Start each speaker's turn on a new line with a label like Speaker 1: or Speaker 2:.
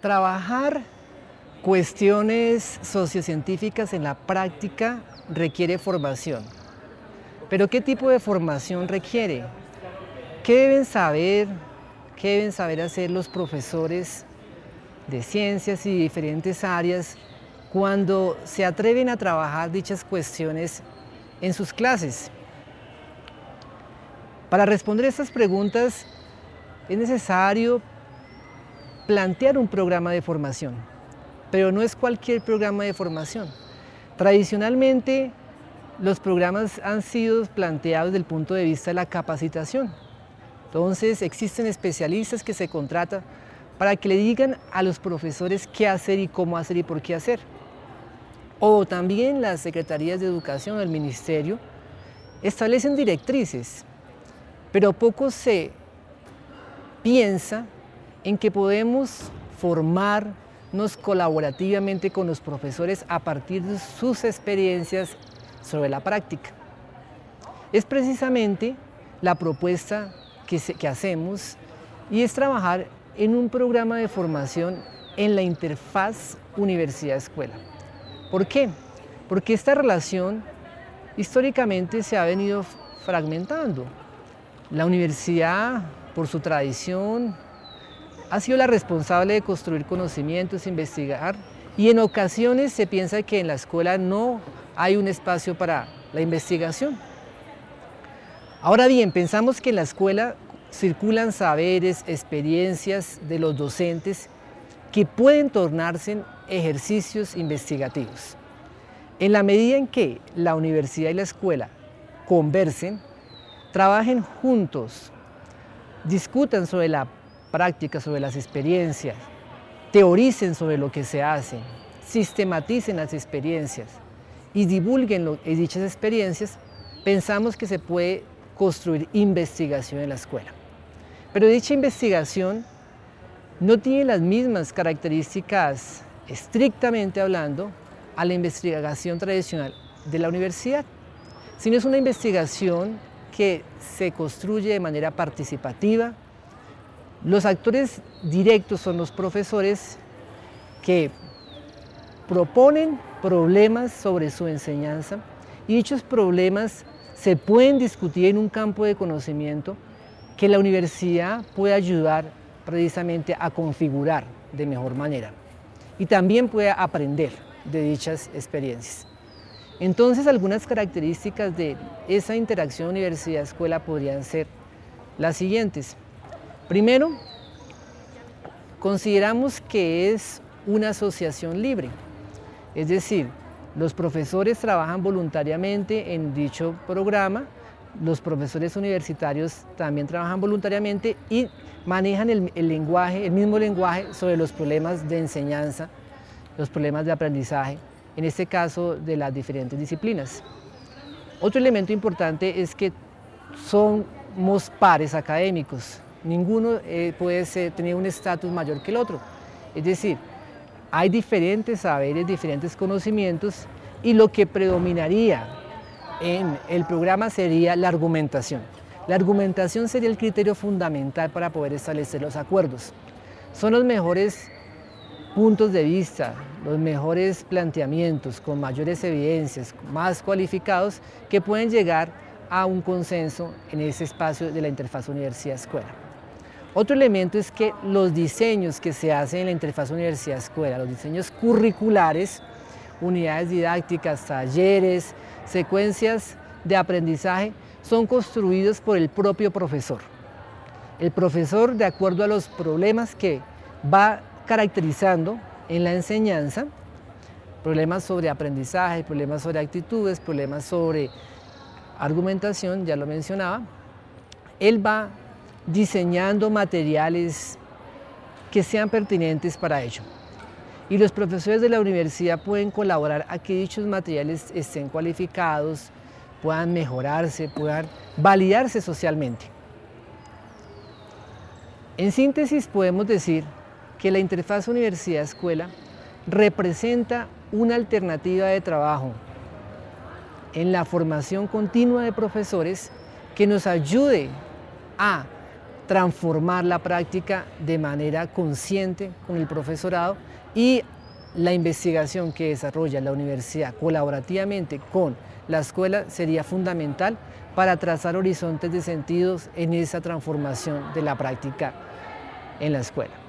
Speaker 1: Trabajar cuestiones sociocientíficas en la práctica requiere formación. ¿Pero qué tipo de formación requiere? ¿Qué deben saber, qué deben saber hacer los profesores de ciencias y diferentes áreas cuando se atreven a trabajar dichas cuestiones en sus clases? Para responder estas preguntas es necesario plantear un programa de formación, pero no es cualquier programa de formación. Tradicionalmente los programas han sido planteados desde el punto de vista de la capacitación. Entonces existen especialistas que se contratan para que le digan a los profesores qué hacer y cómo hacer y por qué hacer. O también las secretarías de educación o el ministerio establecen directrices, pero poco se piensa en que podemos formarnos colaborativamente con los profesores a partir de sus experiencias sobre la práctica. Es precisamente la propuesta que, que hacemos y es trabajar en un programa de formación en la interfaz universidad-escuela. ¿Por qué? Porque esta relación históricamente se ha venido fragmentando. La universidad, por su tradición, ha sido la responsable de construir conocimientos, investigar, y en ocasiones se piensa que en la escuela no hay un espacio para la investigación. Ahora bien, pensamos que en la escuela circulan saberes, experiencias de los docentes que pueden tornarse en ejercicios investigativos. En la medida en que la universidad y la escuela conversen, trabajen juntos, discutan sobre la práctica, sobre las experiencias, teoricen sobre lo que se hace, sistematicen las experiencias, y divulguen dichas experiencias, pensamos que se puede construir investigación en la escuela. Pero dicha investigación no tiene las mismas características, estrictamente hablando, a la investigación tradicional de la universidad, sino es una investigación que se construye de manera participativa. Los actores directos son los profesores que proponen problemas sobre su enseñanza y dichos problemas se pueden discutir en un campo de conocimiento que la universidad puede ayudar precisamente a configurar de mejor manera y también puede aprender de dichas experiencias. Entonces algunas características de esa interacción universidad-escuela podrían ser las siguientes. Primero, consideramos que es una asociación libre. Es decir, los profesores trabajan voluntariamente en dicho programa, los profesores universitarios también trabajan voluntariamente y manejan el, lenguaje, el mismo lenguaje sobre los problemas de enseñanza, los problemas de aprendizaje, en este caso de las diferentes disciplinas. Otro elemento importante es que somos pares académicos, ninguno eh, puede tener un estatus mayor que el otro, es decir, hay diferentes saberes, diferentes conocimientos y lo que predominaría en el programa sería la argumentación. La argumentación sería el criterio fundamental para poder establecer los acuerdos. Son los mejores puntos de vista, los mejores planteamientos con mayores evidencias, más cualificados, que pueden llegar a un consenso en ese espacio de la interfaz universidad-escuela. Otro elemento es que los diseños que se hacen en la interfaz universidad-escuela, los diseños curriculares, unidades didácticas, talleres, secuencias de aprendizaje, son construidos por el propio profesor. El profesor, de acuerdo a los problemas que va caracterizando en la enseñanza, problemas sobre aprendizaje, problemas sobre actitudes, problemas sobre argumentación, ya lo mencionaba, él va diseñando materiales que sean pertinentes para ello. Y los profesores de la universidad pueden colaborar a que dichos materiales estén cualificados, puedan mejorarse, puedan validarse socialmente. En síntesis podemos decir que la interfaz universidad-escuela representa una alternativa de trabajo en la formación continua de profesores que nos ayude a transformar la práctica de manera consciente con el profesorado y la investigación que desarrolla la universidad colaborativamente con la escuela sería fundamental para trazar horizontes de sentidos en esa transformación de la práctica en la escuela.